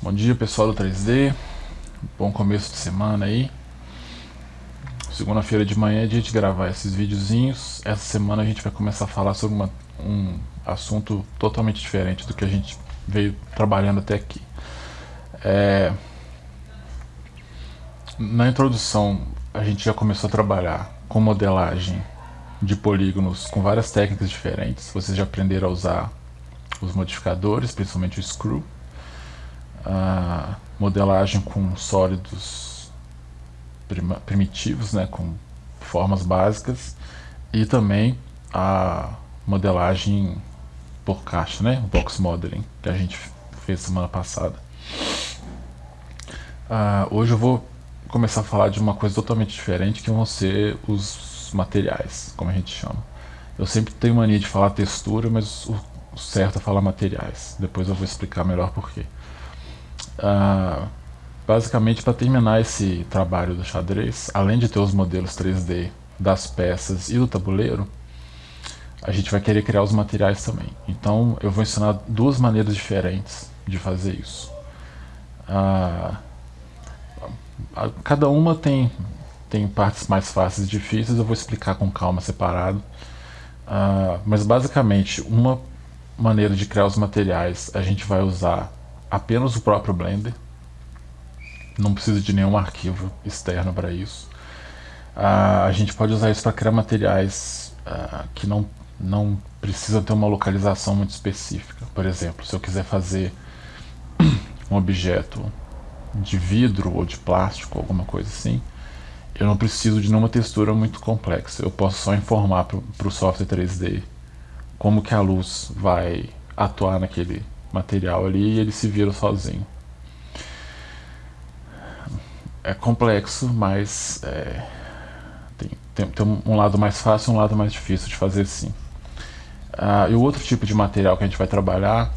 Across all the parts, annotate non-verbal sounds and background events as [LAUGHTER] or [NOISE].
Bom dia pessoal do 3D, bom começo de semana aí. Segunda-feira de manhã é dia de gravar esses videozinhos. Essa semana a gente vai começar a falar sobre uma, um assunto totalmente diferente do que a gente veio trabalhando até aqui. É... Na introdução a gente já começou a trabalhar com modelagem de polígonos com várias técnicas diferentes. Vocês já aprenderam a usar os modificadores, principalmente o screw a modelagem com sólidos primitivos, né, com formas básicas, e também a modelagem por caixa, né, box modeling, que a gente fez semana passada. Uh, hoje eu vou começar a falar de uma coisa totalmente diferente, que vão ser os materiais, como a gente chama. Eu sempre tenho mania de falar textura, mas o certo é falar materiais. Depois eu vou explicar melhor porquê. Ah, basicamente para terminar esse trabalho do xadrez, além de ter os modelos 3D das peças e do tabuleiro, a gente vai querer criar os materiais também. Então eu vou ensinar duas maneiras diferentes de fazer isso. Ah, cada uma tem, tem partes mais fáceis e difíceis, eu vou explicar com calma separado. Ah, mas basicamente, uma maneira de criar os materiais, a gente vai usar apenas o próprio Blender. Não precisa de nenhum arquivo externo para isso. Uh, a gente pode usar isso para criar materiais uh, que não, não precisam ter uma localização muito específica. Por exemplo, se eu quiser fazer um objeto de vidro ou de plástico, alguma coisa assim, eu não preciso de nenhuma textura muito complexa. Eu posso só informar para o software 3D como que a luz vai atuar naquele material ali e ele se vira sozinho. É complexo, mas é, tem, tem, tem, um lado mais fácil e um lado mais difícil de fazer sim. Ah, e o outro tipo de material que a gente vai trabalhar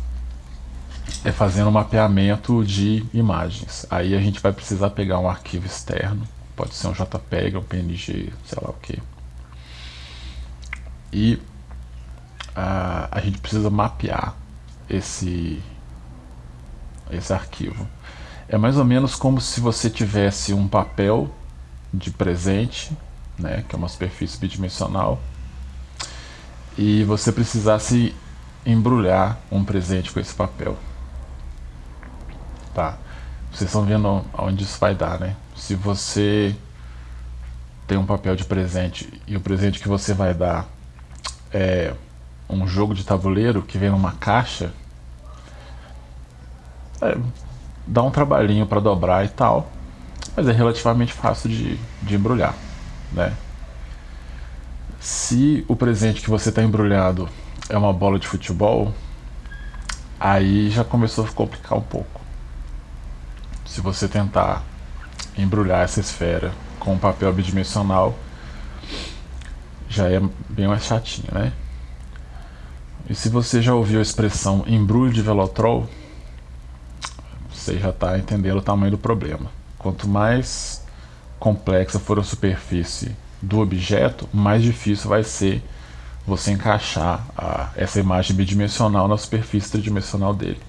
é fazendo um mapeamento de imagens. Aí a gente vai precisar pegar um arquivo externo, pode ser um JPEG, um PNG, sei lá o que. E ah, a gente precisa mapear esse, esse arquivo. É mais ou menos como se você tivesse um papel de presente, né, que é uma superfície bidimensional, e você precisasse embrulhar um presente com esse papel. Tá. Vocês estão vendo aonde isso vai dar, né? Se você tem um papel de presente e o presente que você vai dar é um jogo de tabuleiro que vem numa caixa, é, dá um trabalhinho para dobrar e tal, mas é relativamente fácil de, de embrulhar, né? Se o presente que você está embrulhado é uma bola de futebol, aí já começou a complicar um pouco. Se você tentar embrulhar essa esfera com papel bidimensional, já é bem mais chatinho, né? E se você já ouviu a expressão embrulho de velotrol, você já está entendendo o tamanho do problema. Quanto mais complexa for a superfície do objeto, mais difícil vai ser você encaixar a, essa imagem bidimensional na superfície tridimensional dele.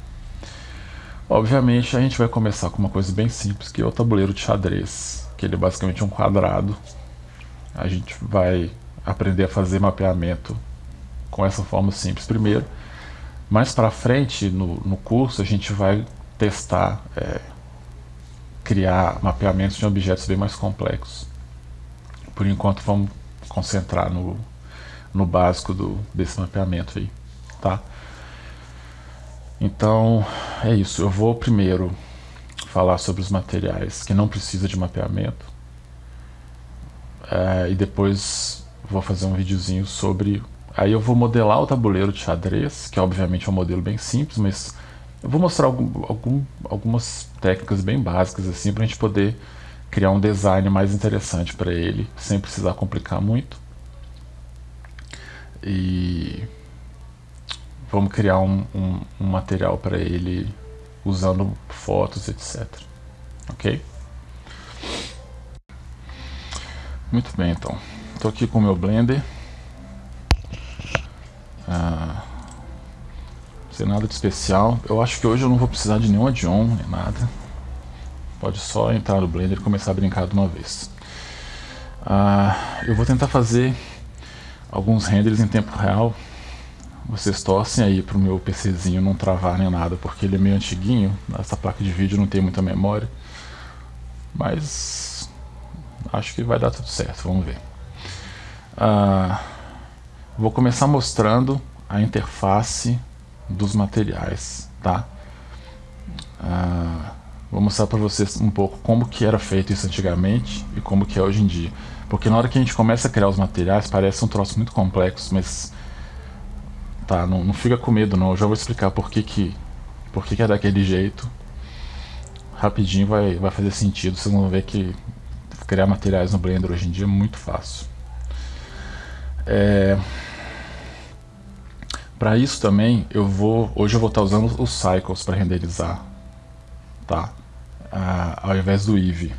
Obviamente a gente vai começar com uma coisa bem simples, que é o tabuleiro de xadrez, que ele é basicamente um quadrado. A gente vai aprender a fazer mapeamento com essa forma simples primeiro. Mais para frente no, no curso a gente vai testar, é, criar mapeamentos de objetos bem mais complexos. Por enquanto vamos concentrar no, no básico do, desse mapeamento aí, tá? Então é isso, eu vou primeiro falar sobre os materiais que não precisa de mapeamento é, e depois vou fazer um videozinho sobre aí eu vou modelar o tabuleiro de xadrez que obviamente é um modelo bem simples mas eu vou mostrar algum, algum, algumas técnicas bem básicas assim para a gente poder criar um design mais interessante para ele, sem precisar complicar muito. E vamos criar um, um, um material para ele usando fotos, etc. Ok? Muito bem, então. Estou aqui com o meu Blender. Ah, sem nada de especial. Eu acho que hoje eu não vou precisar de nenhum add-on, nem nada. Pode só entrar no Blender e começar a brincar de uma vez. Ah, eu vou tentar fazer alguns renders em tempo real. Vocês torcem aí para o meu PCzinho não travar nem nada, porque ele é meio antiguinho. Essa placa de vídeo não tem muita memória. Mas acho que vai dar tudo certo, vamos ver. Ah, vou começar mostrando a interface dos materiais, tá? Ah, vou mostrar para vocês um pouco como que era feito isso antigamente e como que é hoje em dia. Porque na hora que a gente começa a criar os materiais, parece um troço muito complexo, mas... Tá, não, não fica com medo não, eu já vou explicar por que que, por que, que é daquele jeito. Rapidinho vai, vai fazer sentido, vocês vão ver que criar materiais no Blender hoje em dia é muito fácil. É... Para isso também, eu vou hoje eu vou estar usando os cycles para renderizar, tá? Ah, ao invés do Eevee,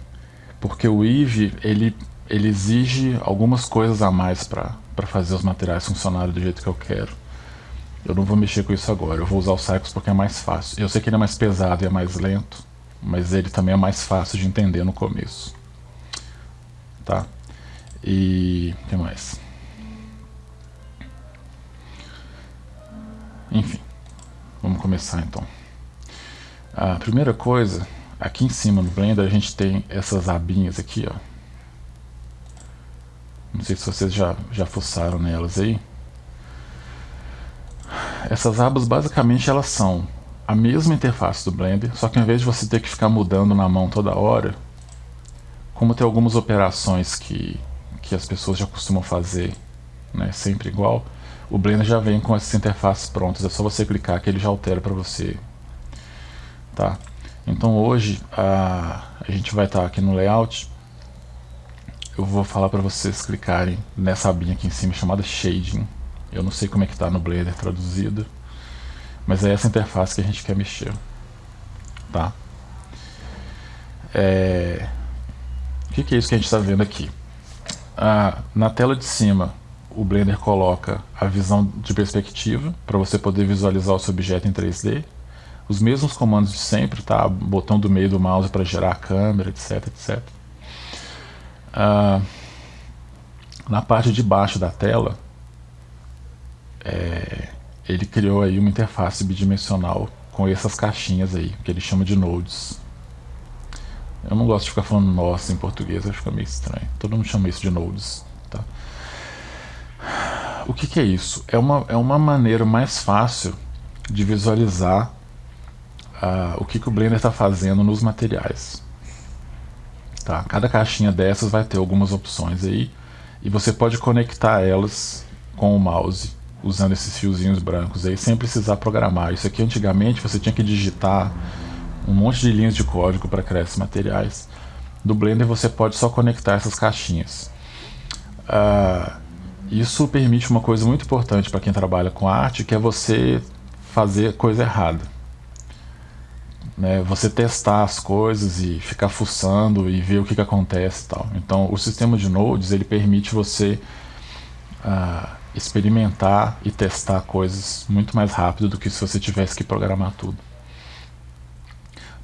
porque o Eevee ele ele exige algumas coisas a mais para fazer os materiais funcionarem do jeito que eu quero. Eu não vou mexer com isso agora, eu vou usar o Cycles porque é mais fácil. Eu sei que ele é mais pesado e é mais lento, mas ele também é mais fácil de entender no começo. Tá? E... o que mais? Enfim, vamos começar então. A primeira coisa, aqui em cima no Blender a gente tem essas abinhas aqui, ó. Não sei se vocês já, já fuçaram nelas aí. Essas abas basicamente elas são a mesma interface do Blender, só que ao invés de você ter que ficar mudando na mão toda hora, como tem algumas operações que, que as pessoas já costumam fazer né, sempre igual, o Blender já vem com essas interfaces prontas, é só você clicar que ele já altera para você. Tá? Então hoje a, a gente vai estar tá aqui no layout, eu vou falar para vocês clicarem nessa abinha aqui em cima chamada Shading. Eu não sei como é que está no Blender traduzido, mas é essa interface que a gente quer mexer. Tá? É... O que, que é isso que a gente está vendo aqui? Ah, na tela de cima o Blender coloca a visão de perspectiva para você poder visualizar o seu objeto em 3D. Os mesmos comandos de sempre, tá? Botão do meio do mouse para gerar a câmera, etc, etc. Ah, na parte de baixo da tela, é, ele criou aí uma interface bidimensional com essas caixinhas aí, que ele chama de nodes. Eu não gosto de ficar falando nossa em português, acho que fica meio estranho. Todo mundo chama isso de nodes. Tá? O que, que, é isso? É uma, é uma maneira mais fácil de visualizar uh, o que, que o Blender está fazendo nos materiais. Tá? Cada caixinha dessas vai ter algumas opções aí e você pode conectar elas com o mouse usando esses fiozinhos brancos aí sem precisar programar. Isso aqui antigamente você tinha que digitar um monte de linhas de código para criar esses materiais. Do Blender você pode só conectar essas caixinhas. Uh, isso permite uma coisa muito importante para quem trabalha com arte, que é você fazer coisa errada. Né? Você testar as coisas e ficar fuçando e ver o que, que acontece e tal. Então o sistema de nodes ele permite você uh, experimentar e testar coisas muito mais rápido do que se você tivesse que programar tudo.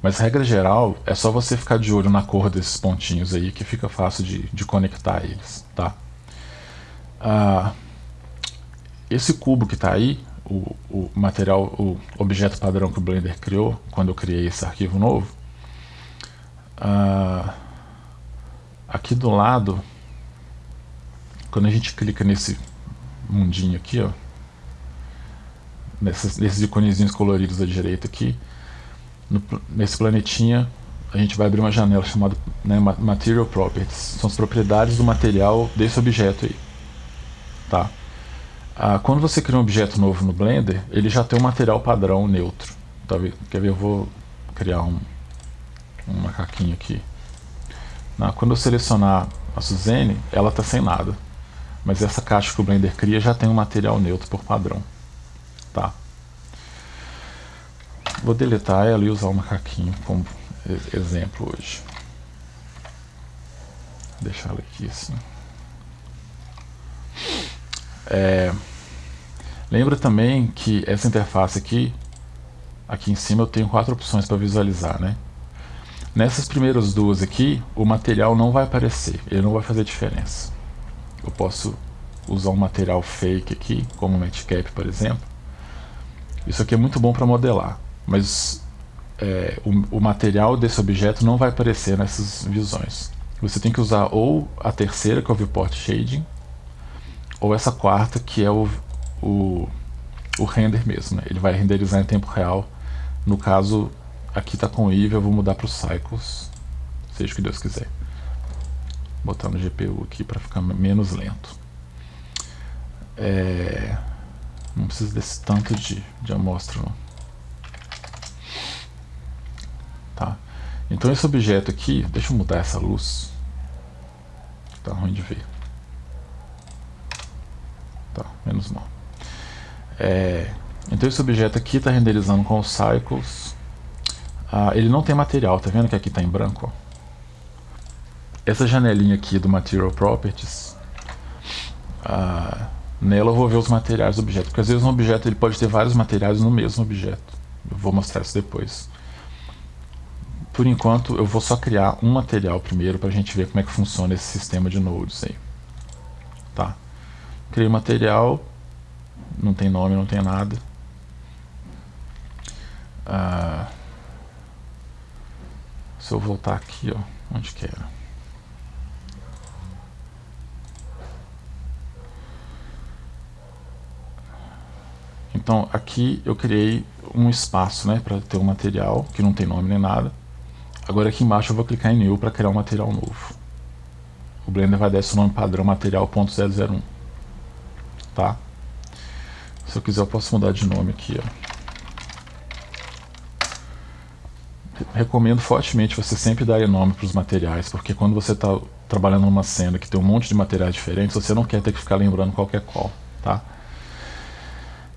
Mas regra geral, é só você ficar de olho na cor desses pontinhos aí que fica fácil de, de conectar eles, tá? Ah, esse cubo que está aí, o, o, material, o objeto padrão que o Blender criou, quando eu criei esse arquivo novo, ah, aqui do lado, quando a gente clica nesse mundinho aqui, ó, nesses, nesses iconezinhos coloridos da direita aqui, no, nesse planetinha a gente vai abrir uma janela chamada né, Material Properties. São as propriedades do material desse objeto aí. Tá? Ah, quando você cria um objeto novo no Blender, ele já tem um material padrão neutro. Tá Quer ver? Eu vou criar um, um macaquinho aqui. Na, quando eu selecionar a Suzane, ela está sem nada. Mas essa caixa que o Blender cria já tem um material neutro por padrão. Tá? Vou deletar ela e usar o macaquinho como exemplo hoje. Vou deixar ela aqui assim. É, lembra também que essa interface aqui aqui em cima eu tenho quatro opções para visualizar, né? Nessas primeiras duas aqui, o material não vai aparecer, ele não vai fazer diferença. Eu posso usar um material fake aqui, como o Matcap, por exemplo. Isso aqui é muito bom para modelar, mas é, o, o, material desse objeto não vai aparecer nessas visões. Você tem que usar ou a terceira, que é o Viewport Shading, ou essa quarta, que é o, o, o render mesmo. Né? Ele vai renderizar em tempo real. No caso, aqui está com o IV, eu vou mudar para o Cycles, seja o que Deus quiser. Botar no GPU aqui para ficar menos lento. É... Não precisa desse tanto de, de amostra não. Tá? Então esse objeto aqui, deixa eu mudar essa luz. Tá ruim de ver. Tá, menos mal. É, então esse objeto aqui está renderizando com os cycles. Ah, ele não tem material, tá vendo que aqui está em branco? Essa janelinha aqui do Material Properties, ah, nela eu vou ver os materiais do objeto, porque às vezes um objeto ele pode ter vários materiais no mesmo objeto. Eu vou mostrar isso depois por enquanto eu vou só criar um material primeiro para a gente ver como é que funciona esse sistema de nodes aí. Criei material, não tem nome, não tem nada. Ah, se eu voltar aqui, ó, onde que era? Então aqui eu criei um espaço né, para ter um material que não tem nome nem nada. Agora aqui embaixo eu vou clicar em New para criar um material novo. O Blender vai dar esse nome padrão material.001. Tá? Se eu quiser eu posso mudar de nome aqui. Ó. Recomendo fortemente você sempre dar nome para os materiais, porque quando você está trabalhando numa cena que tem um monte de materiais diferentes, você não quer ter que ficar lembrando qualquer qual. Tá?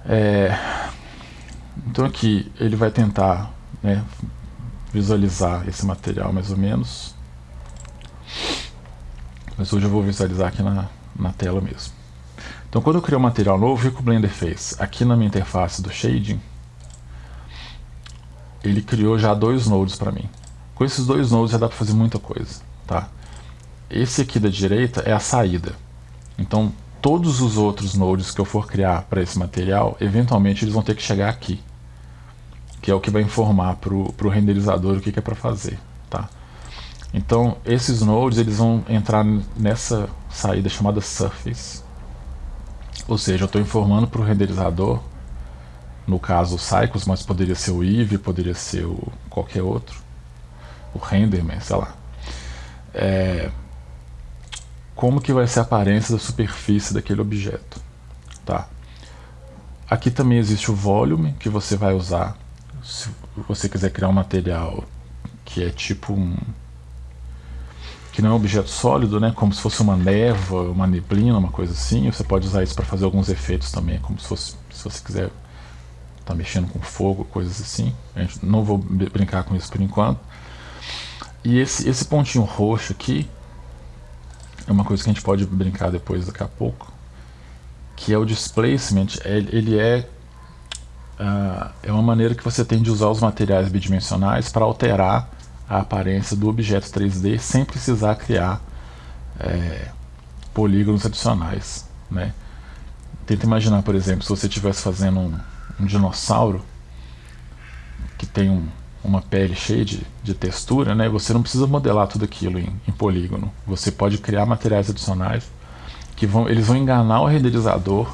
É... Então aqui ele vai tentar né, visualizar esse material mais ou menos. Mas hoje eu vou visualizar aqui na, na tela mesmo. Então quando eu criei um material novo, o que o Blender fez? Aqui na minha interface do Shading, ele criou já dois nodes para mim. Com esses dois nodes já dá para fazer muita coisa. Tá? Esse aqui da direita é a saída. Então todos os outros nodes que eu for criar para esse material, eventualmente eles vão ter que chegar aqui que é o que vai informar para o renderizador o que, que é para fazer. Tá? Então, esses nodes eles vão entrar nessa saída chamada Surface. Ou seja, eu estou informando para o renderizador, no caso o Cycles, mas poderia ser o Eevee, poderia ser o qualquer outro, o Renderman, sei lá. É, como que vai ser a aparência da superfície daquele objeto. Tá? Aqui também existe o volume que você vai usar se você quiser criar um material que é tipo um que não é um objeto sólido, né, como se fosse uma névoa, uma neblina, uma coisa assim, você pode usar isso para fazer alguns efeitos também, como se fosse, se você quiser tá mexendo com fogo, coisas assim. Não vou brincar com isso por enquanto. E esse, esse pontinho roxo aqui é uma coisa que a gente pode brincar depois daqui a pouco, que é o displacement, ele é uh, é uma maneira que você tem de usar os materiais bidimensionais para alterar a aparência do objeto 3D sem precisar criar é, polígonos adicionais. Né? Tenta imaginar, por exemplo, se você estivesse fazendo um, um, dinossauro que tem um, uma pele cheia de, de, textura, né? você não precisa modelar tudo aquilo em, em polígono. Você pode criar materiais adicionais que vão, eles vão enganar o renderizador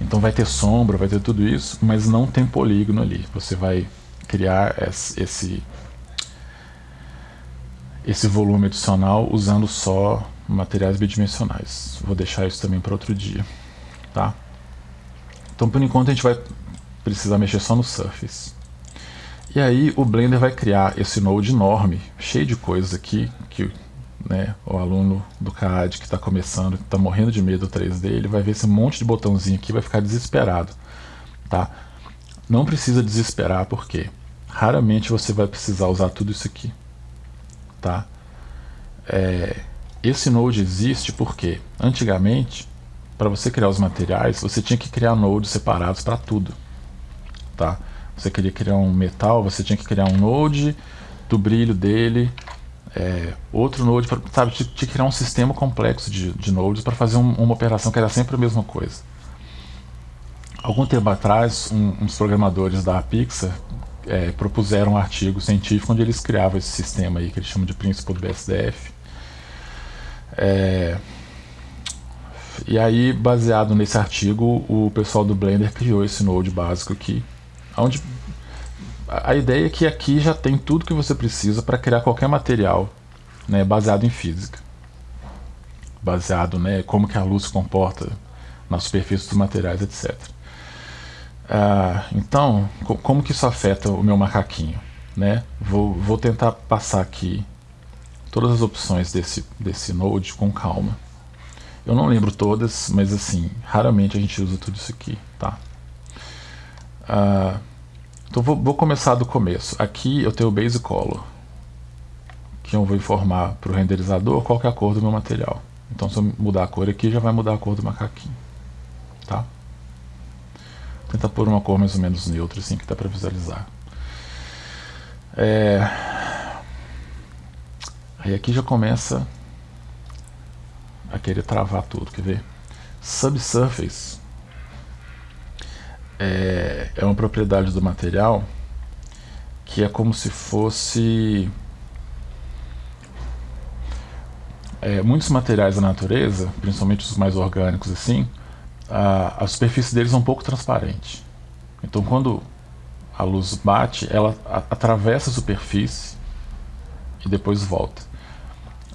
então vai ter sombra, vai ter tudo isso, mas não tem polígono ali. Você vai criar esse, esse volume adicional usando só materiais bidimensionais. Vou deixar isso também para outro dia. Tá? Então por enquanto a gente vai precisar mexer só no Surface. E aí o Blender vai criar esse node enorme, cheio de coisas aqui, que né, o aluno do CAD que está começando, que está morrendo de medo do 3D, ele vai ver esse monte de botãozinho aqui vai ficar desesperado. Tá? Não precisa desesperar, porque raramente você vai precisar usar tudo isso aqui. Tá? É, esse node existe porque, antigamente, para você criar os materiais, você tinha que criar nodes separados para tudo. Tá? você queria criar um metal, você tinha que criar um node do brilho dele, é, outro node, pra, sabe, tinha que criar um sistema complexo de, de nodes para fazer um, uma operação que era sempre a mesma coisa. Algum tempo atrás, um, uns programadores da Pixar é, propuseram um artigo científico onde eles criavam esse sistema aí que eles chamam de princípio do BSDF. É, e aí, baseado nesse artigo, o pessoal do Blender criou esse node básico aqui, onde a ideia é que aqui já tem tudo que você precisa para criar qualquer material né, baseado em física. Baseado né, como que a luz se comporta na superfície dos materiais, etc. Ah, então, como que isso afeta o meu macaquinho? Né? Vou, vou tentar passar aqui todas as opções desse, desse node com calma. Eu não lembro todas, mas assim, raramente a gente usa tudo isso aqui, tá? Ah, então vou, vou, começar do começo. Aqui eu tenho o Base Color, que eu vou informar para o renderizador qual é a cor do meu material. Então se eu mudar a cor aqui, já vai mudar a cor do macaquinho, tá? Tentar pôr uma cor mais ou menos neutra, assim, que dá para visualizar. É... Aí aqui já começa a querer travar tudo, quer ver? Subsurface é, é uma propriedade do material que é como se fosse... É, muitos materiais da natureza, principalmente os mais orgânicos assim, a, a superfície deles é um pouco transparente. Então quando a luz bate, ela atravessa a superfície e depois volta.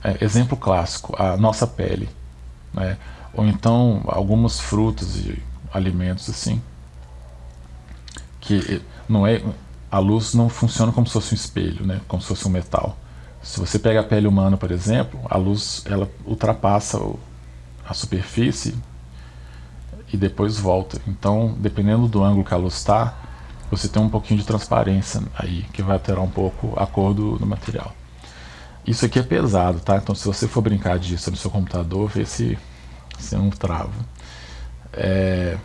É, exemplo clássico, a nossa pele. Né? Ou então algumas frutas e alimentos assim. Que não é, a luz não funciona como se fosse um espelho, né? como se fosse um metal. Se você pega a pele humana, por exemplo, a luz ela ultrapassa a superfície e depois volta. Então, dependendo do ângulo que a luz está, você tem um pouquinho de transparência aí, que vai alterar um pouco a cor do, do, material. Isso aqui é pesado, tá? Então, se você for brincar disso no seu computador, vê se você não trava. É...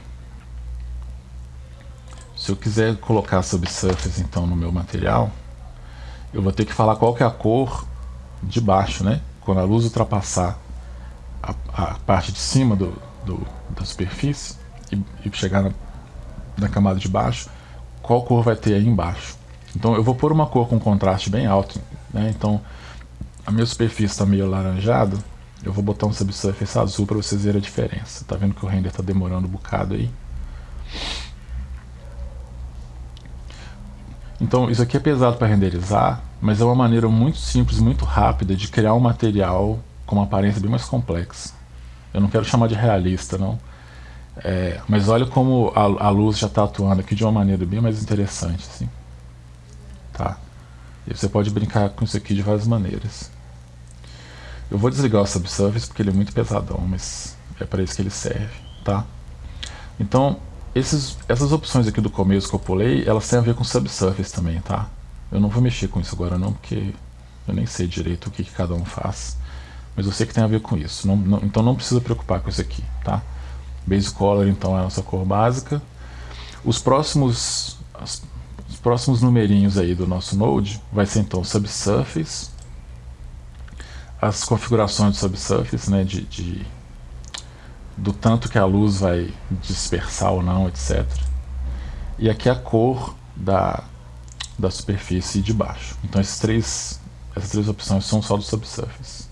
Se eu quiser colocar subsurface, então, no meu material, eu vou ter que falar qual que é a cor de baixo, né? Quando a luz ultrapassar a, a parte de cima do, do, da superfície e, e chegar na, na, camada de baixo, qual cor vai ter aí embaixo. Então eu vou pôr uma cor com contraste bem alto, né? então a minha superfície está meio alaranjada, eu vou botar um subsurface azul para vocês verem a diferença. Tá vendo que o render está demorando um bocado aí? Então isso aqui é pesado para renderizar, mas é uma maneira muito simples, muito rápida de criar um material com uma aparência bem mais complexa. Eu não quero chamar de realista, não. É, mas olha como a, a luz já está atuando aqui de uma maneira bem mais interessante, assim. Tá? E você pode brincar com isso aqui de várias maneiras. Eu vou desligar o subsurface porque ele é muito pesadão, mas é para isso que ele serve, tá? Então, esses, essas opções aqui do começo que eu pulei, elas têm a ver com subsurface também, tá? Eu não vou mexer com isso agora não, porque eu nem sei direito o que, que cada um faz mas eu sei que tem a ver com isso. Não, não, então não precisa preocupar com isso aqui, tá? Base color então é a nossa cor básica. Os próximos, as, os próximos numerinhos aí do nosso node vai ser então subsurface, as configurações do subsurface, né, de, de, do tanto que a luz vai dispersar ou não, etc. E aqui a cor da, da superfície de baixo. Então esses três, essas três opções são só do subsurface.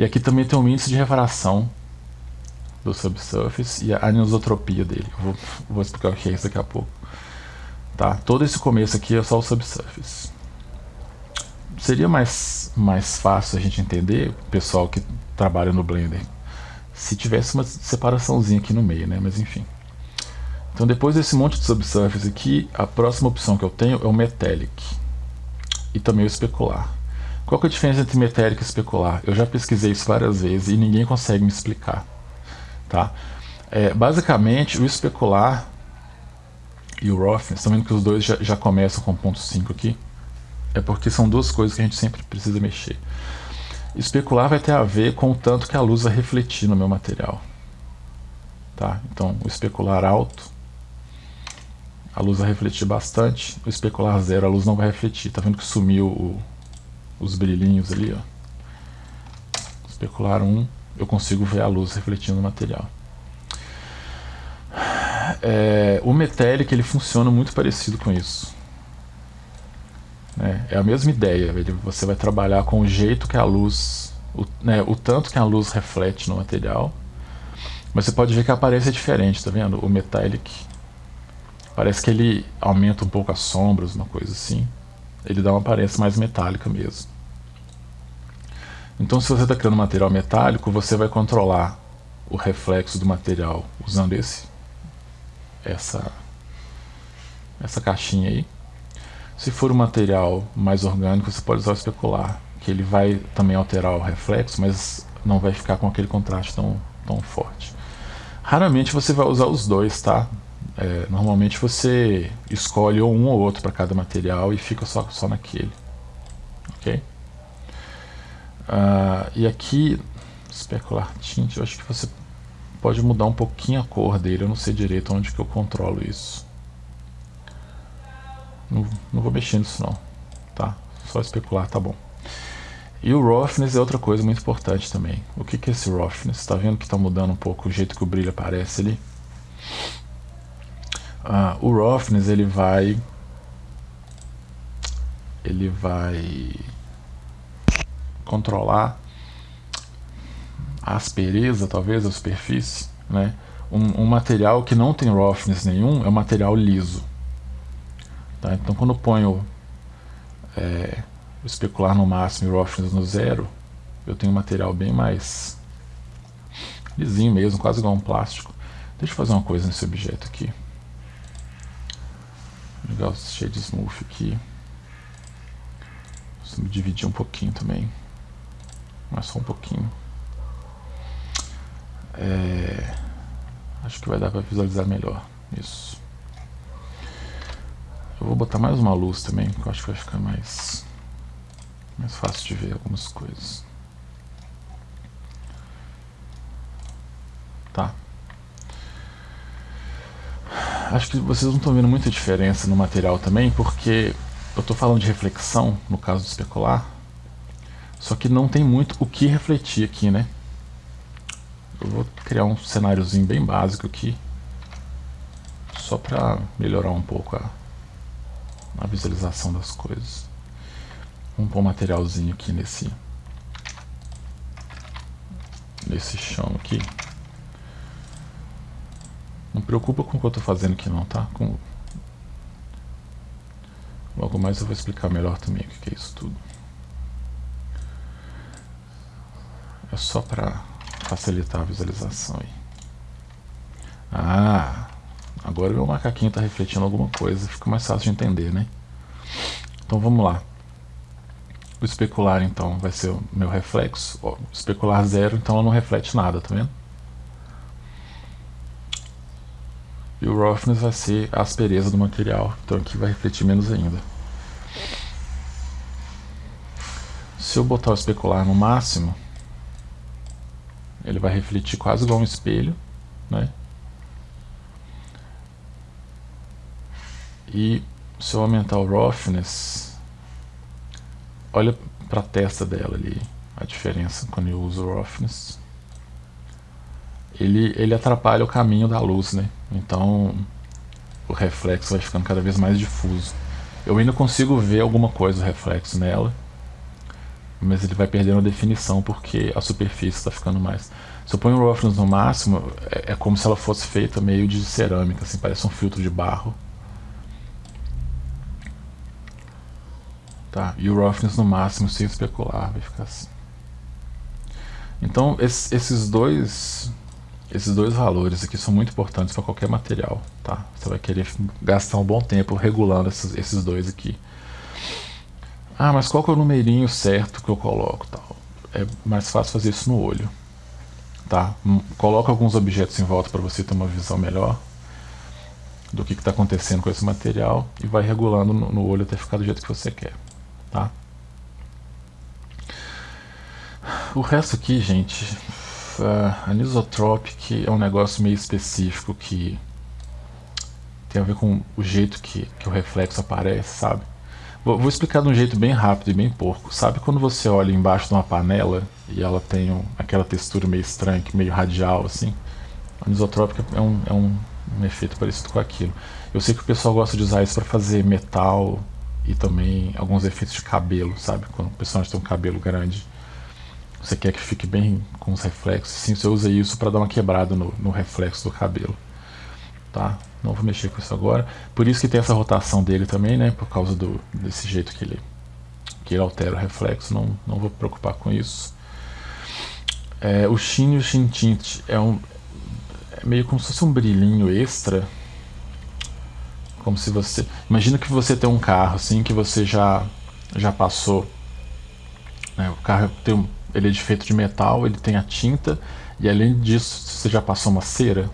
E aqui também tem o índice de refração do subsurface e a anisotropia dele. Vou, vou explicar o que é isso daqui a pouco. Tá? Todo esse começo aqui é só o subsurface. Seria mais, mais fácil a gente entender, o pessoal que trabalha no Blender, se tivesse uma separaçãozinha aqui no meio, né? Mas enfim. Então depois desse monte de subsurface aqui, a próxima opção que eu tenho é o Metallic. E também o Especular. Qual é a diferença entre metálico e especular? Eu já pesquisei isso várias vezes e ninguém consegue me explicar. Tá? É, basicamente, o especular e o roughness, estão vendo que os dois já, já começam com ponto 5 aqui? É porque são duas coisas que a gente sempre precisa mexer. Especular vai ter a ver com o tanto que a luz vai refletir no meu material. Tá? Então, o especular alto a luz vai refletir bastante. O especular zero, a luz não vai refletir. Tá vendo que sumiu o, os brilhinhos ali, ó. Especular 1, eu consigo ver a luz refletindo no material. É, o Metallic ele funciona muito parecido com isso. É, é a mesma ideia. Ele, você vai trabalhar com o jeito que a luz, o, né, o tanto que a luz reflete no material. Mas você pode ver que a aparência é diferente, tá vendo? O Metallic parece que ele aumenta um pouco as sombras, uma coisa assim. Ele dá uma aparência mais metálica mesmo. Então, se você está criando material metálico, você vai controlar o reflexo do material usando esse essa, essa caixinha aí. Se for um material mais orgânico, você pode usar o especular, que ele vai também alterar o reflexo, mas não vai ficar com aquele contraste tão, tão forte. Raramente você vai usar os dois, tá? É, normalmente você escolhe ou um ou outro para cada material e fica só, só naquele. Ok? Uh, e aqui, especular tint, eu acho que você pode mudar um pouquinho a cor dele, eu não sei direito onde que eu controlo isso. Não, não vou mexer nisso não, tá? Só especular, tá bom. E o roughness é outra coisa muito importante também. O que, que é esse roughness? Tá vendo que está mudando um pouco o jeito que o brilho aparece ali? Ah, o roughness ele vai ele vai controlar a aspereza, talvez, da superfície, né? Um, um, material que não tem roughness nenhum é um material liso. Tá? Então, quando eu ponho é, especular no máximo e roughness no zero, eu tenho um material bem mais lisinho mesmo, quase igual um plástico. Deixa eu fazer uma coisa nesse objeto aqui. Vou ligar o shade smooth aqui. Vou dividir um pouquinho também. Mas só um pouquinho. É, acho que vai dar para visualizar melhor isso. Eu vou botar mais uma luz também, que eu acho que vai ficar mais, mais fácil de ver algumas coisas. Tá. Acho que vocês não estão vendo muita diferença no material também, porque eu estou falando de reflexão, no caso do especular, só que não tem muito o que refletir aqui, né? Eu vou criar um cenáriozinho bem básico aqui, só para melhorar um pouco a, a visualização das coisas. Vamos pôr um materialzinho aqui nesse nesse chão aqui. Não preocupa com o que eu estou fazendo aqui não, tá? Com... Logo mais eu vou explicar melhor também o que é isso tudo. É só para facilitar a visualização aí. Ah, agora meu macaquinho está refletindo alguma coisa, fica mais fácil de entender, né? Então vamos lá. O especular então vai ser o meu reflexo. o especular zero, então ela não reflete nada, tá vendo? E o roughness vai ser a aspereza do material, então aqui vai refletir menos ainda. Se eu botar o especular no máximo, ele vai refletir quase igual um espelho, né? E se eu aumentar o roughness, olha para a testa dela ali, a diferença quando eu uso o roughness. Ele, ele atrapalha o caminho da luz, né? Então o reflexo vai ficando cada vez mais difuso. Eu ainda consigo ver alguma coisa, reflexo nela, mas ele vai perdendo a definição porque a superfície está ficando mais. Se eu ponho o roughness no máximo, é, é, como se ela fosse feita meio de cerâmica, assim, parece um filtro de barro. Tá, e o roughness no máximo sem especular, vai ficar assim. Então esses dois esses dois valores aqui são muito importantes para qualquer material, tá? Você vai querer gastar um bom tempo regulando esses, esses dois aqui. Ah, mas qual que é o numerinho certo que eu coloco? Tal? É mais fácil fazer isso no olho. Tá? Hum, coloca alguns objetos em volta para você ter uma visão melhor do que está acontecendo com esse material e vai regulando no, olho até ficar do jeito que você quer. Tá? O resto aqui, gente, a anisotropic é um negócio meio específico que tem a ver com o jeito que, que o reflexo aparece, sabe? Vou, explicar de um jeito bem rápido e bem porco. Sabe quando você olha embaixo de uma panela e ela tem um, aquela textura meio estranha, meio radial assim? Anisotrópica é, um, é um, um efeito parecido com aquilo. Eu sei que o pessoal gosta de usar isso para fazer metal e também alguns efeitos de cabelo, sabe? Quando o personagem tem um cabelo grande, você quer que fique bem com os reflexos. Sim, você usa isso para dar uma quebrada no, no reflexo do cabelo, tá? Não vou mexer com isso agora. Por isso que tem essa rotação dele também, né? Por causa do, desse jeito que ele, que ele altera o reflexo. Não, não vou me preocupar com isso. É, o Shin e o Shin Tint é, um, é meio como se fosse um brilhinho extra. Como se você... Imagina que você tem um carro assim que você já, já passou. Né? O carro tem ele é feito de metal, ele tem a tinta. E além disso, você já passou uma cera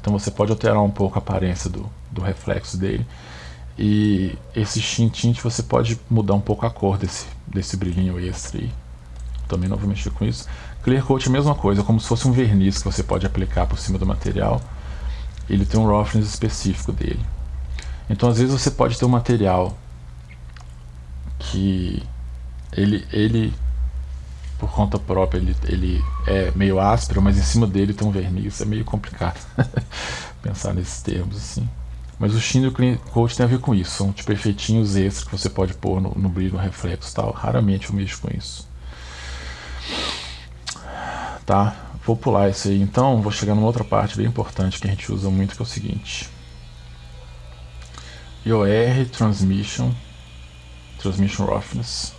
então você pode alterar um pouco a aparência do, do reflexo dele. E esse Shin Tint você pode mudar um pouco a cor desse, desse brilhinho extra aí. Também não vou mexer com isso. Clear Coat é a mesma coisa, como se fosse um verniz que você pode aplicar por cima do material. Ele tem um roughness específico dele. Então às vezes você pode ter um material que ele, ele por conta própria ele, ele é meio áspero, mas em cima dele tem um verniz, é meio complicado [LAUGHS] pensar nesses termos assim. Mas o Sheen o Clean Coat tem a ver com isso, são tipo efeitinhos extras que você pode pôr no, no brilho, no reflexo tal. Raramente eu mexo com isso. Tá, vou pular isso aí então, vou chegar numa outra parte bem importante que a gente usa muito, que é o seguinte. IOR Transmission, Transmission Roughness.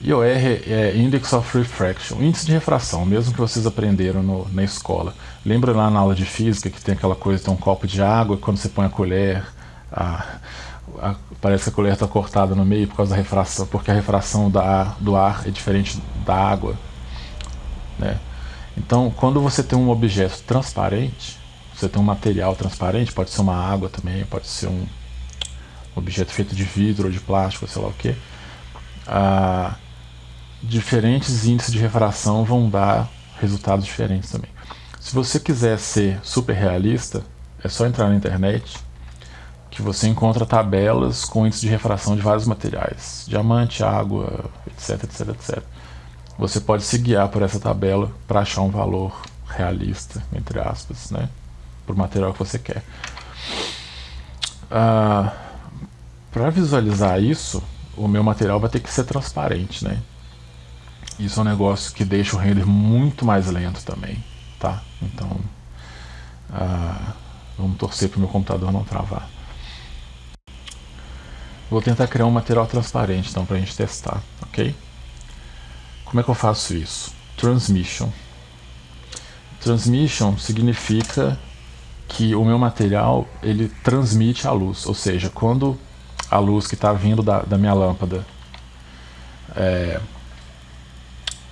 IOR é Index of Refraction, índice de refração, mesmo que vocês aprenderam no, na escola. Lembra lá na aula de física que tem aquela coisa, tem um copo de água, e quando você põe a colher, a, a, parece que a colher está cortada no meio por causa da refração, porque a refração da, do ar é diferente da água. Né? Então, quando você tem um objeto transparente, você tem um material transparente, pode ser uma água também, pode ser um objeto feito de vidro ou de plástico, sei lá o que. Ah, diferentes índices de refração vão dar resultados diferentes também. Se você quiser ser super realista, é só entrar na internet que você encontra tabelas com índice de refração de vários materiais, diamante, água, etc, etc, etc. Você pode se guiar por essa tabela para achar um valor realista, entre aspas, né, para o material que você quer. Ah, para visualizar isso, o meu material vai ter que ser transparente, né? Isso é um negócio que deixa o render muito mais lento também, tá? Então, uh, vamos torcer para o meu computador não travar. Vou tentar criar um material transparente então para a gente testar, ok? Como é que eu faço isso? Transmission. Transmission significa que o meu material ele transmite a luz, ou seja, quando a luz que está vindo da, da minha lâmpada é,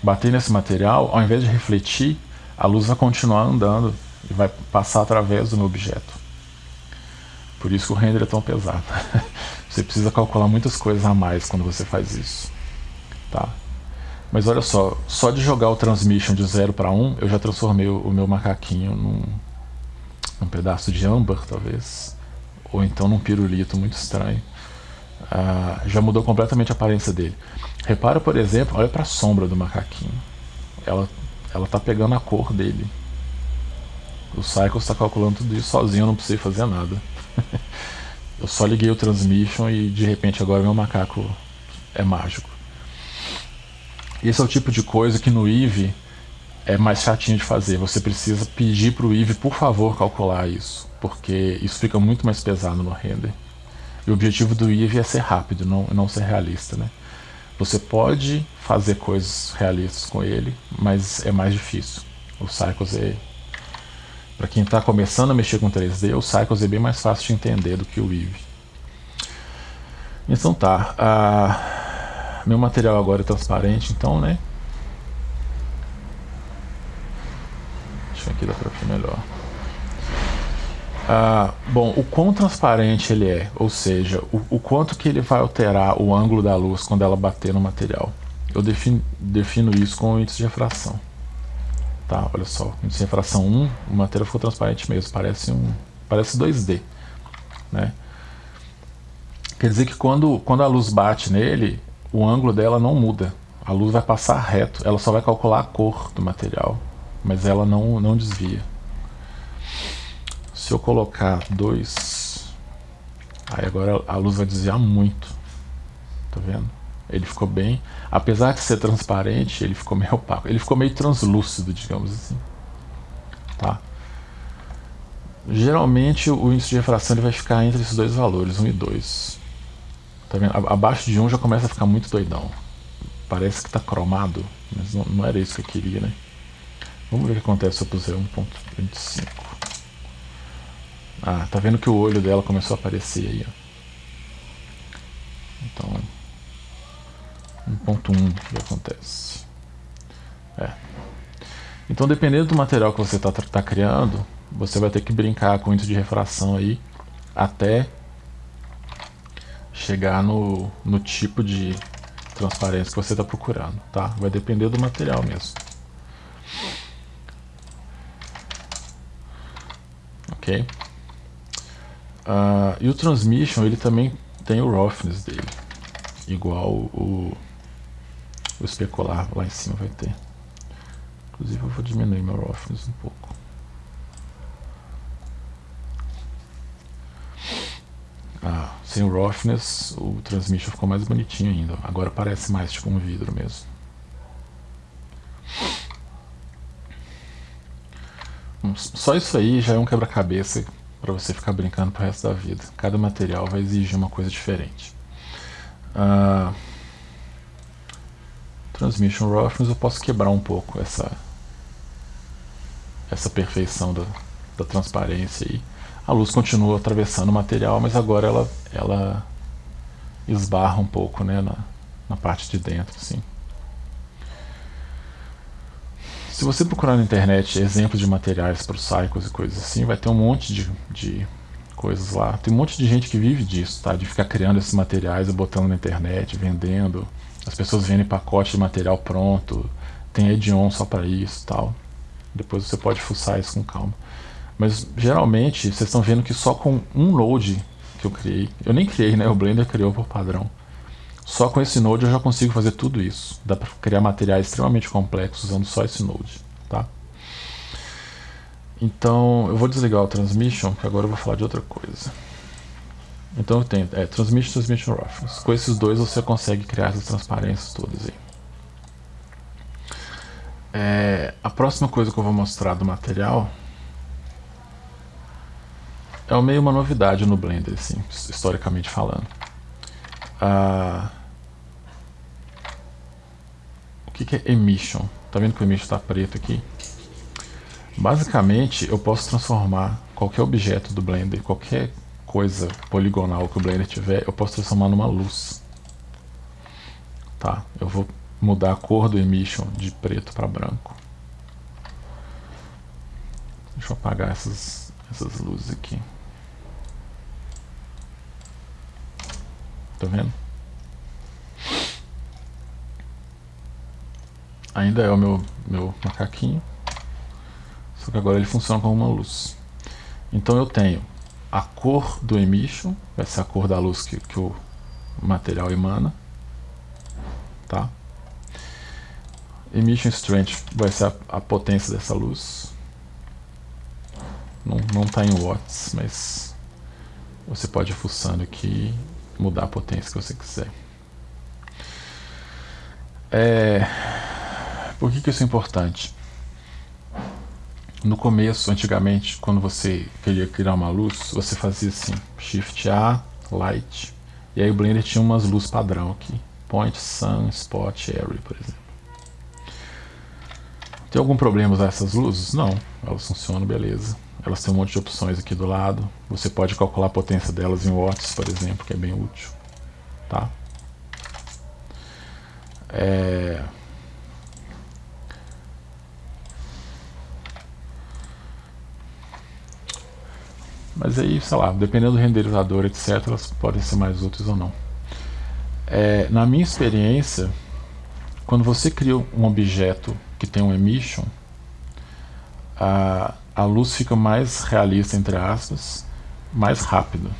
bater nesse material, ao invés de refletir, a luz vai continuar andando e vai passar através do meu objeto. Por isso que o render é tão pesado. [LAUGHS] você precisa calcular muitas coisas a mais quando você faz isso. Tá? Mas olha só, só de jogar o transmission de 0 para 1, eu já transformei o, meu macaquinho num, num pedaço de âmbar, talvez. Ou então num pirulito muito estranho. Ah, já mudou completamente a aparência dele. Repara, por exemplo, olha para a sombra do macaquinho. Ela ela tá pegando a cor dele. O Cycles está calculando tudo isso sozinho, eu não precisei fazer nada. [LAUGHS] eu só liguei o transmission e de repente agora meu macaco é mágico. Esse é o tipo de coisa que no Eevee é mais chatinho de fazer. Você precisa pedir para o Eevee, por favor, calcular isso. Porque isso fica muito mais pesado no render. E o objetivo do Eevee é ser rápido, não, não ser realista, né? Você pode fazer coisas realistas com ele, mas é mais difícil. O Cycles é... Para quem está começando a mexer com 3D, o Cycles é bem mais fácil de entender do que o Eevee. Então tá. Meu material agora é transparente, então, né? Deixa aqui dar para ver melhor. Ah, bom, o quão transparente ele é, ou seja, o, o, quanto que ele vai alterar o ângulo da luz quando ela bater no material. Eu defino, defino isso com o índice de refração. Tá, olha só, índice de refração 1, o material ficou transparente mesmo, parece um parece 2D. né? Quer dizer que quando, quando a luz bate nele, o ângulo dela não muda. A luz vai passar reto, ela só vai calcular a cor do material, mas ela não, não desvia. Se eu colocar dois, aí agora a luz vai desviar muito, tá vendo? Ele ficou bem, apesar de ser transparente, ele ficou meio opaco, ele ficou meio translúcido, digamos assim, tá? Geralmente o índice de refração ele vai ficar entre esses dois valores, 1 e 2. Tá vendo? Abaixo de 1 já começa a ficar muito doidão. Parece que está cromado, mas não, não, era isso que eu queria, né? Vamos ver o que acontece se eu puser 1.25. Ah, tá vendo que o olho dela começou a aparecer aí, ó. Então, 1.1 o que acontece. É. Então, dependendo do material que você está tá criando, você vai ter que brincar com o índice de refração aí até chegar no, no tipo de transparência que você está procurando, tá? Vai depender do material mesmo. Ok? Uh, e o transmission, ele também tem o roughness dele, igual o, o especular lá em cima vai ter. Inclusive eu vou diminuir meu roughness um pouco. Ah, sem o roughness, o transmission ficou mais bonitinho ainda. Agora parece mais tipo um vidro mesmo. Hum, só isso aí já é um quebra-cabeça para você ficar brincando pro resto da vida. Cada material vai exigir uma coisa diferente. Uh, transmission roughness eu posso quebrar um pouco essa essa perfeição da, da transparência aí a luz continua atravessando o material, mas agora ela, ela esbarra um pouco né, na, na parte de dentro. Assim. Se você procurar na internet exemplos de materiais para os cycles e coisas assim, vai ter um monte de, de coisas lá. Tem um monte de gente que vive disso, tá? de ficar criando esses materiais e botando na internet, vendendo. As pessoas vendem pacote de material pronto, tem Edion só para isso tal. Depois você pode fuçar isso com calma. Mas geralmente vocês estão vendo que só com um node que eu criei, eu nem criei, né? O Blender criou por padrão. Só com esse node eu já consigo fazer tudo isso. Dá para criar materiais extremamente complexos usando só esse node, tá? Então eu vou desligar o transmission, que agora eu vou falar de outra coisa. Então eu tenho é, transmission, transmission roughness. Com esses dois você consegue criar essas transparências todas aí. É, a próxima coisa que eu vou mostrar do material é meio uma novidade no Blender, assim, historicamente falando. Ah, que, que é emission? Tá vendo que o emission está preto aqui? Basicamente, eu posso transformar qualquer objeto do Blender, qualquer coisa poligonal que o Blender tiver, eu posso transformar numa luz. Tá, eu vou mudar a cor do emission de preto para branco. Deixa eu apagar essas, essas luzes aqui. Tá vendo? Ainda é o meu, meu macaquinho. Só que agora ele funciona como uma luz. Então eu tenho a cor do emission, vai ser a cor da luz que, que o material emana. Tá? Emission strength vai ser a, a potência dessa luz. Não está em watts, mas você pode ir fuçando aqui mudar a potência que você quiser. É... Por que, que isso é importante? No começo, antigamente, quando você queria criar uma luz, você fazia assim, Shift A, Light, e aí o Blender tinha umas luzes padrão aqui, Point, Sun, Spot, Area, por exemplo. Tem algum problema usar essas luzes? Não, elas funcionam beleza. Elas têm um monte de opções aqui do lado. Você pode calcular a potência delas em watts, por exemplo, que é bem útil. Tá? É... Mas aí, sei lá, dependendo do renderizador, etc., elas podem ser mais úteis ou não. É, na minha experiência, quando você cria um objeto que tem um emission, a, a luz fica mais realista, entre aspas, mais rápido.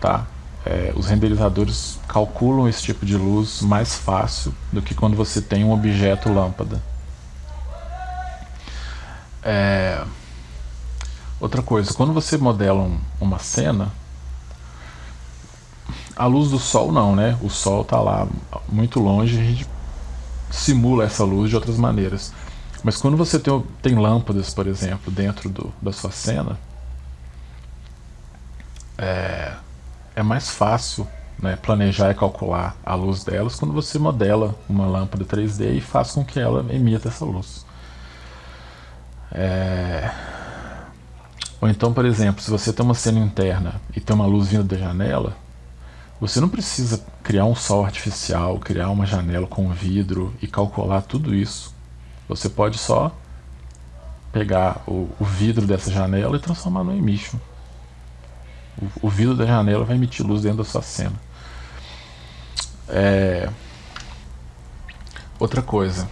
tá? É, os renderizadores calculam esse tipo de luz mais fácil do que quando você tem um objeto lâmpada. É, outra coisa, quando você modela um, uma cena, a luz do sol não, né? O sol está lá muito longe, a gente simula essa luz de outras maneiras. Mas quando você tem, tem lâmpadas, por exemplo, dentro do, da sua cena, é, é mais fácil né, planejar e calcular a luz delas quando você modela uma lâmpada 3D e faz com que ela emita essa luz. É... Ou então, por exemplo, se você tem uma cena interna e tem uma luz vindo da janela, você não precisa criar um sol artificial, criar uma janela com vidro e calcular tudo isso. Você pode só pegar o, o vidro dessa janela e transformar no emission. O, o, vidro da janela vai emitir luz dentro da sua cena. É... Outra coisa,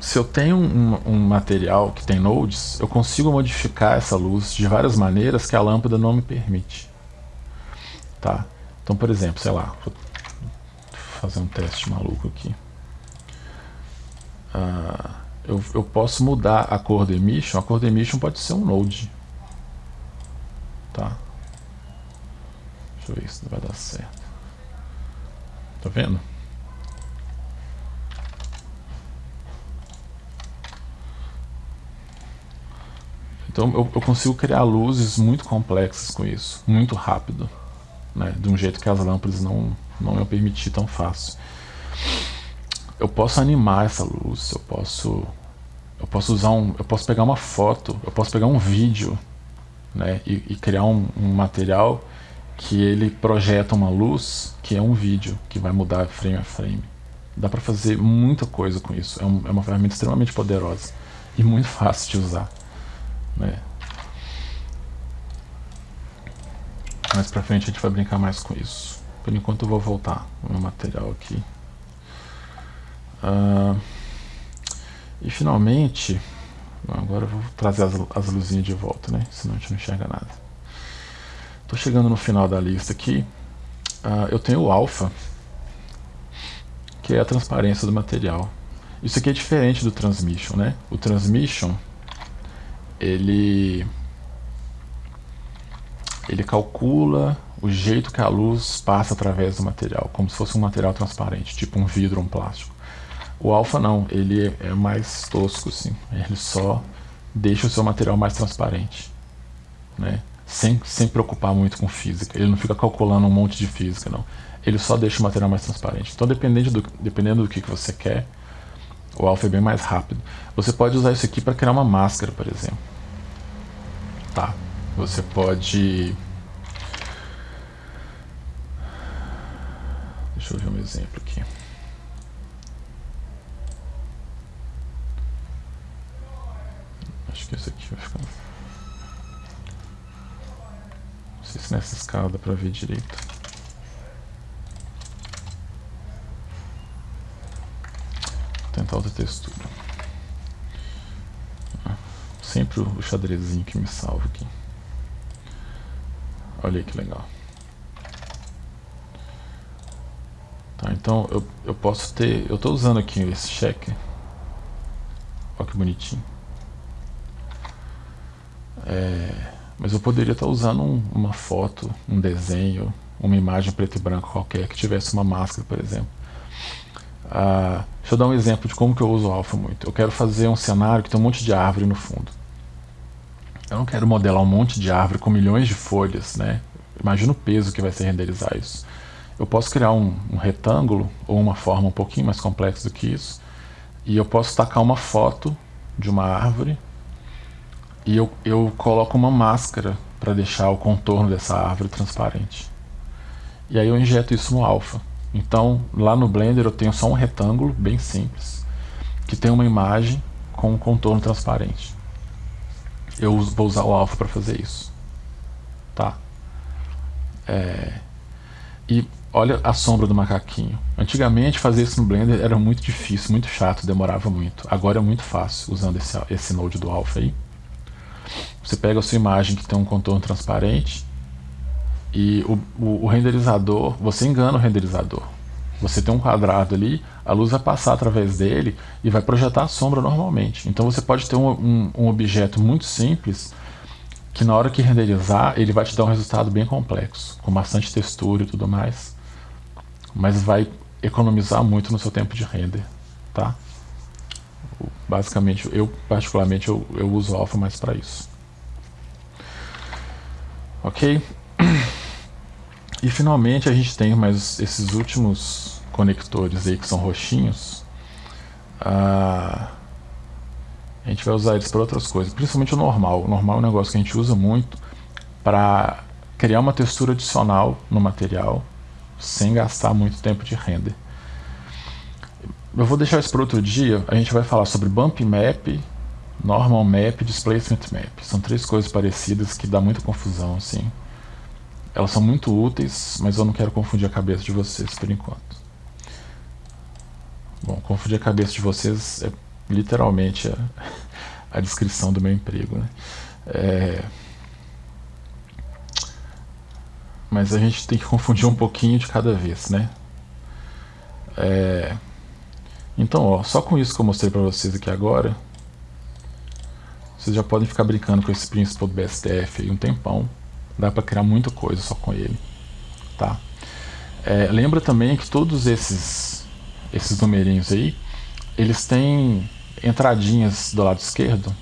se eu tenho um, um, material que tem nodes, eu consigo modificar essa luz de várias maneiras que a lâmpada não me permite. Tá? Então, por exemplo, sei lá, vou fazer um teste maluco aqui. Uh, eu, eu posso mudar a cor do emission. A cor do emission pode ser um node. Tá? Deixa eu ver se vai dar certo. Tá vendo? Então eu, eu consigo criar luzes muito complexas com isso, muito rápido né, de um jeito que as lâmpadas não, não iam permitir tão fácil. Eu posso animar essa luz, eu posso eu posso usar um, eu posso pegar uma foto, eu posso pegar um vídeo, né, e, e criar um, um, material que ele projeta uma luz que é um vídeo que vai mudar frame a frame. Dá para fazer muita coisa com isso. É, um, é, uma ferramenta extremamente poderosa e muito [LAUGHS] fácil de usar, né. Mais pra frente a gente vai brincar mais com isso. Por enquanto eu vou voltar o meu material aqui. Uh, e finalmente, agora eu vou trazer as, as luzinhas de volta, né? Senão a gente não enxerga nada. Tô chegando no final da lista aqui. Uh, eu tenho o alfa, que é a transparência do material. Isso aqui é diferente do transmission, né? O transmission, ele ele calcula o jeito que a luz passa através do material, como se fosse um material transparente, tipo um vidro um plástico. O alfa não, ele é mais tosco, assim. Ele só deixa o seu material mais transparente, né? Sem, sem preocupar muito com física. Ele não fica calculando um monte de física, não. Ele só deixa o material mais transparente. Então, dependendo do, dependendo do que, que você quer, o alfa é bem mais rápido. Você pode usar isso aqui para criar uma máscara, por exemplo. Tá? Você pode... Deixa eu ver um exemplo aqui. Acho que esse aqui vai ficar... Não sei se nessa escala dá pra ver direito. Vou tentar outra textura. Sempre o xadrezinho que me salva aqui. Olha que legal. Tá, então eu, eu posso ter... Eu estou usando aqui esse cheque. Olha que bonitinho. É, mas eu poderia estar usando um, uma foto, um desenho, uma imagem preto e branco qualquer que tivesse uma máscara, por exemplo. Ah, deixa eu dar um exemplo de como que eu uso o alfa muito. Eu quero fazer um cenário que tem um monte de árvore no fundo. Eu não quero modelar um monte de árvore com milhões de folhas, né? Imagina o peso que vai ser renderizar isso. Eu posso criar um, um retângulo ou uma forma um pouquinho mais complexa do que isso e eu posso tacar uma foto de uma árvore e eu, eu coloco uma máscara para deixar o contorno dessa árvore transparente. E aí eu injeto isso no alfa. Então lá no Blender eu tenho só um retângulo bem simples que tem uma imagem com um contorno transparente eu vou usar o alfa para fazer isso. Tá? É... E olha a sombra do macaquinho. Antigamente fazer isso no Blender era muito difícil, muito chato, demorava muito. Agora é muito fácil usando esse, esse node do alfa aí. Você pega a sua imagem que tem um contorno transparente E o, o, o renderizador, você engana o renderizador. Você tem um quadrado ali, a luz vai passar através dele e vai projetar a sombra normalmente. Então você pode ter um, um, um, objeto muito simples que na hora que renderizar ele vai te dar um resultado bem complexo, com bastante textura e tudo mais, mas vai economizar muito no seu tempo de render, tá? Basicamente, eu particularmente eu, eu uso o Alpha mais para isso. Ok? [CLEARS THROAT] E finalmente a gente tem mais esses últimos conectores aí que são roxinhos. Ah, a gente vai usar eles para outras coisas, principalmente o normal. O normal é um negócio que a gente usa muito para criar uma textura adicional no material sem gastar muito tempo de render. Eu vou deixar isso para outro dia. A gente vai falar sobre Bump Map, Normal Map e Displacement Map. São três coisas parecidas que dá muita confusão assim. Elas são muito úteis, mas eu não quero confundir a cabeça de vocês por enquanto. Bom, confundir a cabeça de vocês é literalmente a, [LAUGHS] a descrição do meu emprego. Né? É... Mas a gente tem que confundir um pouquinho de cada vez, né? É... Então, ó, só com isso que eu mostrei para vocês aqui agora, vocês já podem ficar brincando com esse princípio do BSTF aí um tempão. Dá para criar muita coisa só com ele. Tá? É, lembra também que todos esses, esses numerinhos aí, eles têm entradinhas do lado esquerdo.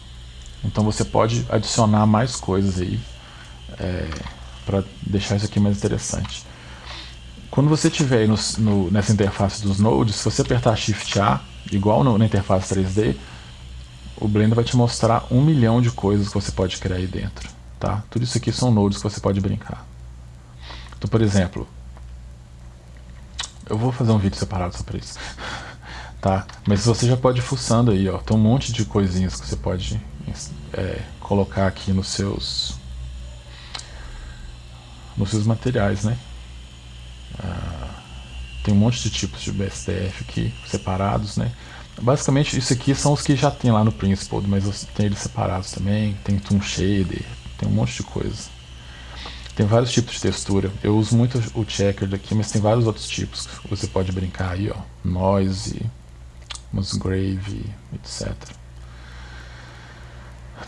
Então você pode adicionar mais coisas aí é, para deixar isso aqui mais interessante. Quando você estiver no, no, nessa interface dos nodes, se você apertar Shift A, igual no, na interface 3D, o Blender vai te mostrar um milhão de coisas que você pode criar aí dentro. Tá? Tudo isso aqui são nodes que você pode brincar. Então, por exemplo, eu vou fazer um vídeo separado só para isso. [LAUGHS] tá? Mas você já pode ir fuçando aí, ó. Tem um monte de coisinhas que você pode é, colocar aqui nos seus nos seus materiais, né? Ah, tem um monte de tipos de BSDF aqui separados, né? Basicamente isso aqui são os que já tem lá no Principled, mas tem eles separados também. Tem Toon Shader, tem um monte de coisa. Tem vários tipos de textura. Eu uso muito o checker daqui, mas tem vários outros tipos você pode brincar aí, ó. Noise, Musgrave, etc.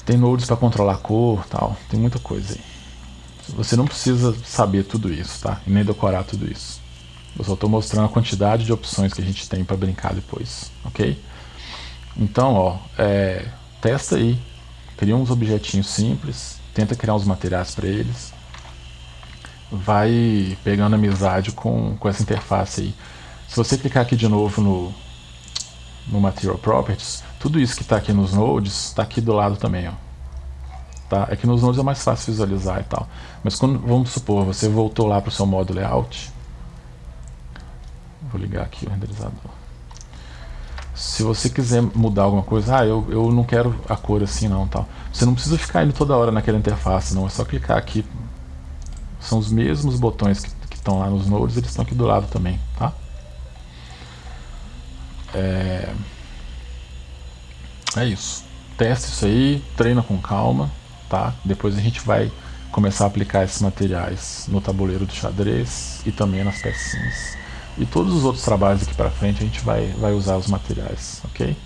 Tem nodes para controlar a cor, tal. Tem muita coisa aí. Você não precisa saber tudo isso, tá? E nem decorar tudo isso. Eu só estou mostrando a quantidade de opções que a gente tem para brincar depois, ok? Então, ó, é, testa aí, cria uns objetinhos simples, tenta criar uns materiais para eles, vai pegando amizade com, com essa interface aí. Se você clicar aqui de novo no, no Material Properties, tudo isso que está aqui nos nodes, está aqui do lado também. Ó. Tá? É que nos nodes é mais fácil visualizar e tal. Mas quando, vamos supor, você voltou lá para o seu modo layout. Vou ligar aqui o renderizador. Se você quiser mudar alguma coisa, ah, eu, eu não quero a cor assim não, tal. Você não precisa ficar indo toda hora naquela interface, não. É só clicar aqui. São os mesmos botões que, estão lá nos nodes, eles estão aqui do lado também, tá? É, é isso. Teste isso aí, treina com calma, tá? Depois a gente vai começar a aplicar esses materiais no tabuleiro do xadrez e também nas pecinhas. E todos os outros trabalhos aqui para frente a gente vai, vai usar os materiais, ok?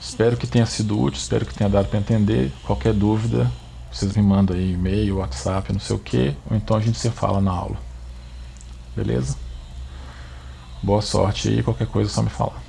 Espero que tenha sido útil, espero que tenha dado para entender. Qualquer dúvida, vocês me mandam aí e-mail, WhatsApp, não sei o que, ou então a gente se fala na aula. Beleza? Boa sorte aí, qualquer coisa é só me falar.